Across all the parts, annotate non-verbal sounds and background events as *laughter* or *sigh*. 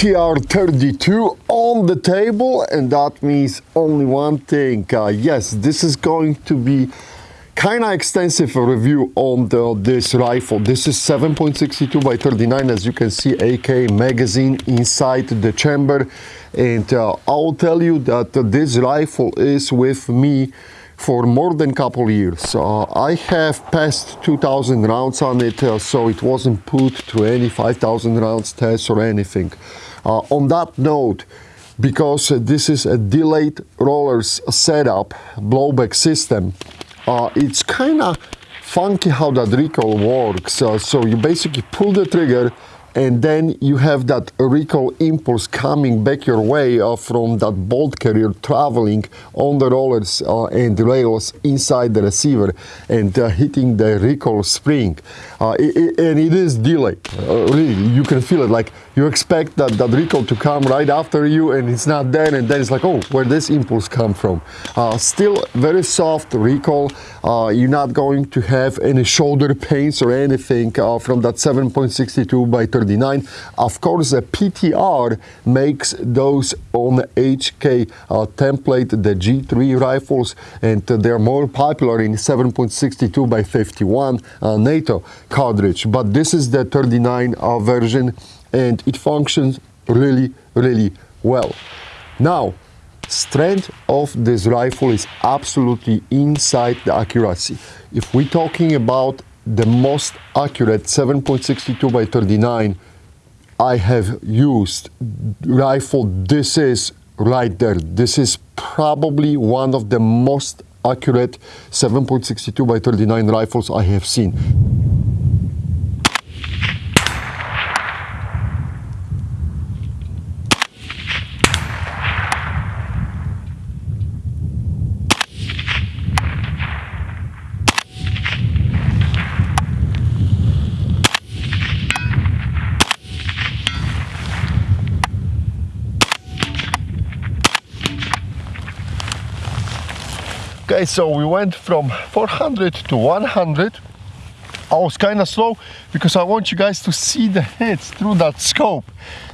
PTR 32 on the table and that means only one thing. Uh, yes, this is going to be kind of extensive review on the, this rifle. This is 7.62 by 39 as you can see AK magazine inside the chamber and uh, I'll tell you that this rifle is with me for more than a couple years. Uh, I have passed 2,000 rounds on it, uh, so it wasn't put to any 5,000 rounds test or anything. Uh, on that note, because this is a delayed rollers setup, blowback system, uh, it's kind of funky how that recoil works. Uh, so you basically pull the trigger and then you have that recoil impulse coming back your way uh, from that bolt carrier traveling on the rollers uh, and rails inside the receiver and uh, hitting the recoil spring. Uh, it, it, and it is delayed, uh, really, you can feel it, like you expect that, that recoil to come right after you and it's not there and then it's like, oh, where this impulse come from? Uh, still very soft recoil, you're not going to have any shoulder pains or anything from that 7.62 by 39. Of course, the PTR makes those on HK uh, template, the G3 rifles, and they're more popular in 7.62 by 51 uh, NATO cartridge. But this is the 39 uh, version, and it functions really, really well. Now, strength of this rifle is absolutely inside the accuracy. If we're talking about the most accurate 7.62 by 39 I have used rifle. This is right there. This is probably one of the most accurate 7.62 by 39 rifles I have seen. Okay, so we went from 400 to 100. I was kind of slow because I want you guys to see the hits through that scope.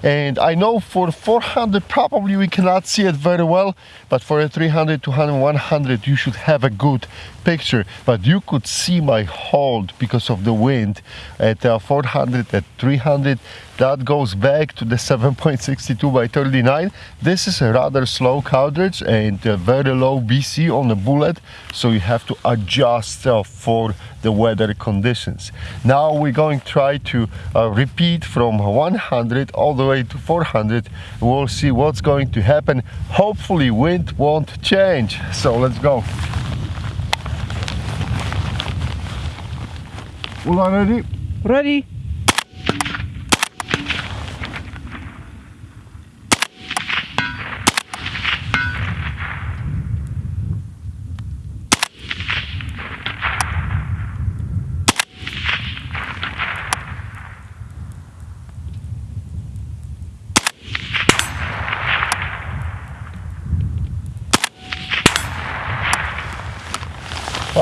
And I know for 400 probably we cannot see it very well, but for a 300, 200, 100 you should have a good picture. But you could see my hold because of the wind at uh, 400, at 300. That goes back to the *laughs* 7.62 by 39. This is a rather slow cartridge and very low BC on the bullet, so you have to adjust uh, for the weather conditions. Now we're going to try to uh, repeat from 100 all the way to 400. We'll see what's going to happen. Hopefully wind won't change. So let's go. All ready? Ready.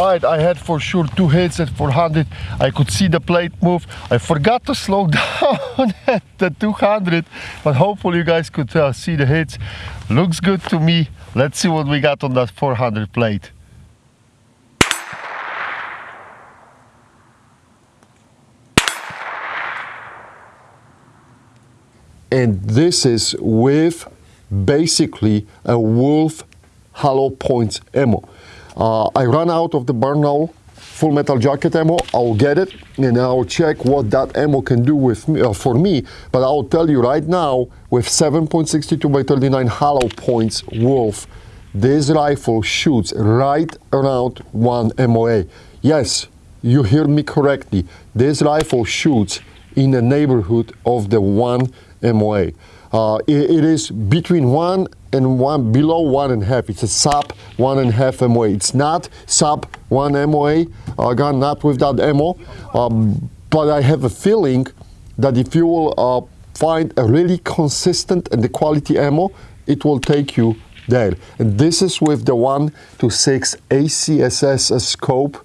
I had for sure two hits at 400. I could see the plate move. I forgot to slow *laughs* down at the 200, but hopefully you guys could uh, see the hits. Looks good to me. Let's see what we got on that 400 plate. And this is with basically a Wolf hollow points ammo. Uh, I run out of the Barnaul full metal jacket ammo. I'll get it and I'll check what that ammo can do with me, uh, for me. But I'll tell you right now, with 7.62 by 39 hollow points Wolf, this rifle shoots right around one MOA. Yes, you hear me correctly. This rifle shoots in the neighborhood of the one MOA. Uh, it, it is between one and one below one and a half. It's a sub one and a half MOA. It's not sub one MOA. Gun not with that ammo, um, but I have a feeling that if you will uh, find a really consistent and the quality ammo, it will take you there. And this is with the 1 to 6 ACSS scope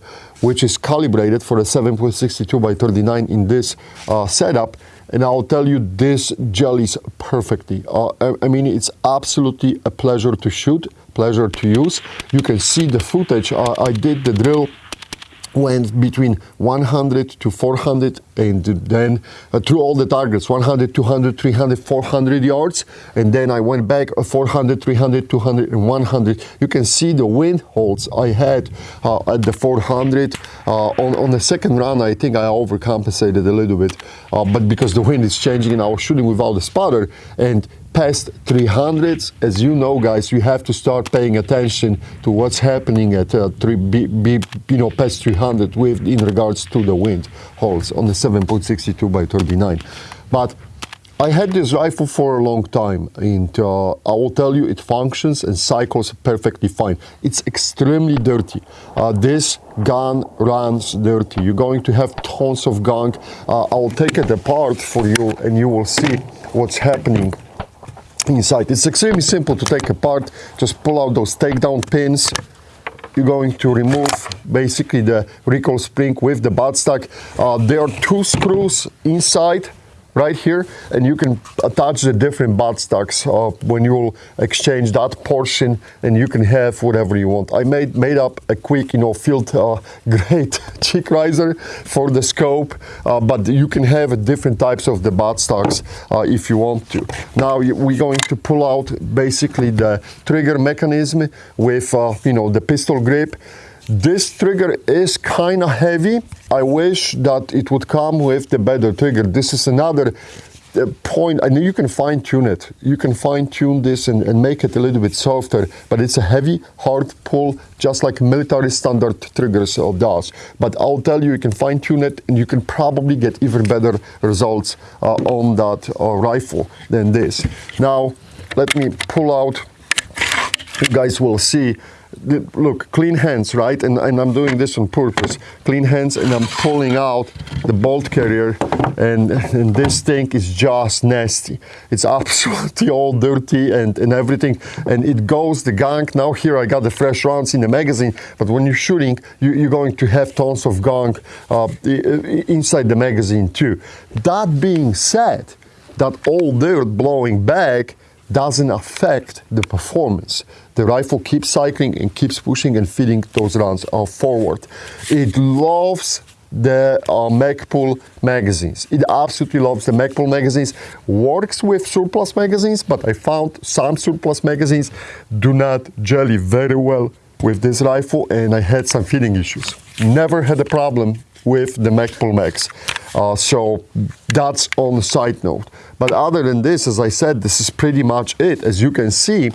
which is calibrated for a 7.62 by 39 in this uh, setup and I'll tell you this jellies perfectly. Uh, I, I, mean, it's absolutely a pleasure to shoot, pleasure to use. You can see the footage. I did the drill went between 100 to 400 and then uh, through all the targets 100 200 300 400 yards and then I went back uh, 400 300 200 and 100 you can see the wind holds I had uh, at the 400 uh, on, on the second run I think I overcompensated a little bit uh, but because the wind is changing and I was shooting without the spotter and past 300s, as you know, guys, you have to start paying attention to what's happening at uh, three, you know, past 300 with in regards to the wind holes on the 7.62 by 39. But I had this rifle for a long time, and uh, I will tell you it functions and cycles perfectly fine. It's extremely dirty. Uh, this gun runs dirty. You're going to have tons of gunk. Uh, I'll take it apart for you, and you will see what's happening inside. It's extremely simple to take apart. Just pull out those takedown pins. You're going to remove basically the recoil spring with the buttstock. Uh, there are two screws inside right here and you can attach the different buttstocks uh, when you'll exchange that portion and you can have whatever you want. I made made up a quick you know field uh, *laughs* *laughs* cheek riser for the scope uh, but you can have different types of the buttstocks uh, if you want to. Now we're going to pull out basically the trigger mechanism with uh, you know the pistol grip this trigger is kind of heavy. I wish that it would come with the better trigger. This is another uh, point. I know you can fine tune it. You can fine tune this and, and, make it a little bit softer, but it's a heavy, hard pull, just like military standard triggers does. But I'll tell you, you can fine tune it and you can probably get even better results uh, on that uh, rifle than this. Now, let me pull out, you guys will see look, clean hands, right? And, and I'm doing this on purpose. Clean hands and I'm pulling out the bolt carrier and, and this thing is just nasty. It's *laughs* absolutely all dirty and, and everything. And it goes, the gunk, now here I got the fresh rounds in the magazine, but when you're shooting, you, are going to have tons of gunk uh, inside the magazine too. That being said, that all dirt blowing back doesn't affect the performance. The rifle keeps cycling and keeps pushing and feeding those rounds uh, forward. It loves the uh, Magpul magazines. It absolutely loves the Magpul magazines. Works with surplus magazines, but I found some surplus magazines do not jelly very well with this rifle and I had some feeding issues. Never had a problem with the Magpul Max. Uh, so that's on the side note. But other than this, as I said, this is pretty much it. As you can see,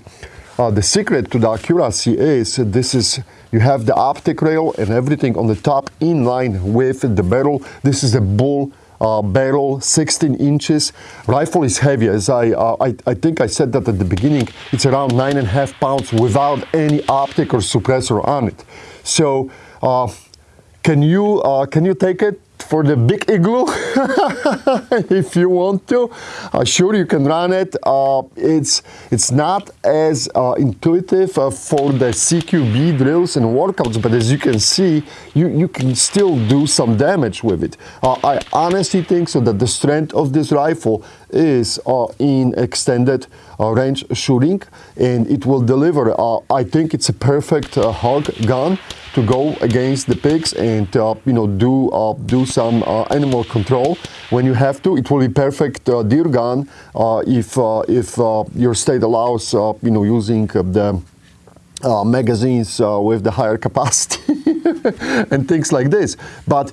uh, the secret to the accuracy is this is you have the optic rail and everything on the top in line with the barrel. This is a bull uh, barrel, 16 inches. Rifle is heavy, as I, uh, I, I think I said that at the beginning. It's around nine and a half pounds without any optic or suppressor on it. So uh, can you, uh, can you take it for the big igloo. *laughs* If you want to uh, sure you can run it. Uh, it's it's not as uh, intuitive uh, for the CQB drills and workouts but as you can see you you can still do some damage with it. Uh, I honestly think so that the strength of this rifle is uh, in extended range shooting and it will deliver I think it's a perfect hog gun to go against the pigs and uh, you know do uh, do some uh, animal control when you have to. It will be perfect uh, deer gun uh, if uh, if your state allows you know using the magazines with the higher *laughs* capacity and things like this. But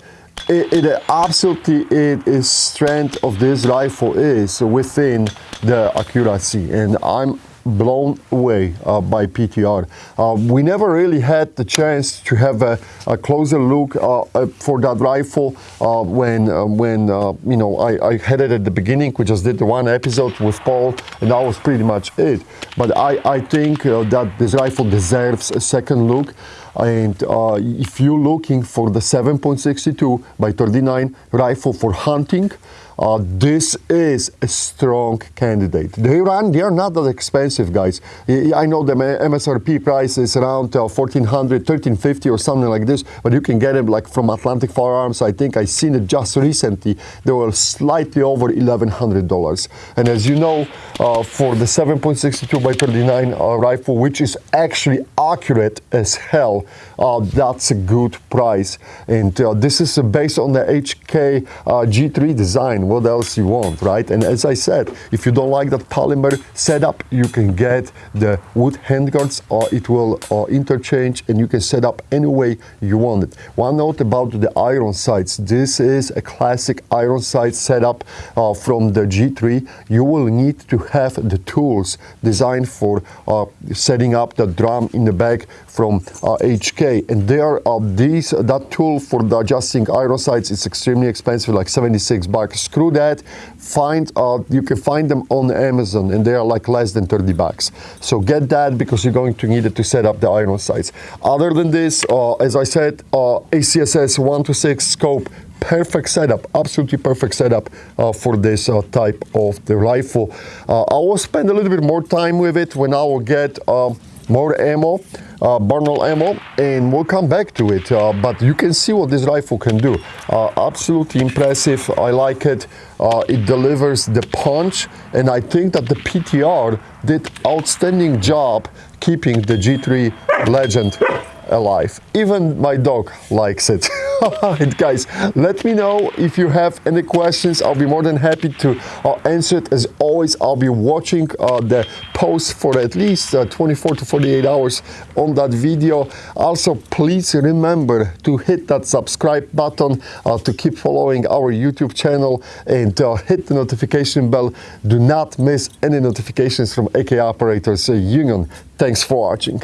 it, it, absolutely it is strength of this rifle is within the accuracy and I'm blown away uh, by PTR. Uh, we never really had the chance to have a, a closer look uh, uh for that rifle uh, when uh, when you know I, I, had it at the beginning. We just did the one episode with Paul, and that was pretty much it. But I, I think that this rifle deserves a second look. And uh, if you're looking for the 7.62 by 39 rifle for hunting, uh, this is a strong candidate. They run, they are not that expensive, guys. I know the MSRP price is around uh, 1400 1350 or something like this, but you can get them like from Atlantic Firearms. I think I seen it just recently. They were slightly over $1,100. And as you know, uh, for the 7.62 by 39 uh, rifle, which is actually accurate as hell, uh, that's a good price. And uh, this is based on the HK uh, G3 design. What else you want, right? And as I said, if you don't like that polymer setup, you can get the wood handguards. or it will uh, interchange and you can set up any way you want it. One note about the iron sights. This is a classic iron sight setup uh, from the G3. You will need to have the tools designed for uh, setting up the drum in the back from HK. And there are these, that tool for the adjusting iron sights is extremely expensive, like 76 bucks. Screw that. Find, uh, you can find them on Amazon and they are like less than 30 bucks. So get that because you're going to need it to set up the iron sights. Other than this, uh, as I said, uh, ACSS 1 to 6 scope perfect setup, absolutely perfect setup uh, for this uh, type of the rifle. Uh, I will spend a little bit more time with it when I will get uh, more ammo, uh, ammo, and we'll come back to it. Uh, but you can see what this rifle can do. Uh, absolutely impressive. I like it. Uh, it delivers the punch, and I think that the PTR did outstanding job keeping the G3 Legend alive. Even my dog likes it. *laughs* *laughs* guys, let me know if you have any questions. I'll be more than happy to uh, answer it. As always, I'll be watching uh, the post for at least uh, 24 to 48 hours on that video. Also, please remember to hit that subscribe button uh, to keep following our YouTube channel and uh, hit the notification bell. Do not miss any notifications from AK Operators Union. Thanks for watching.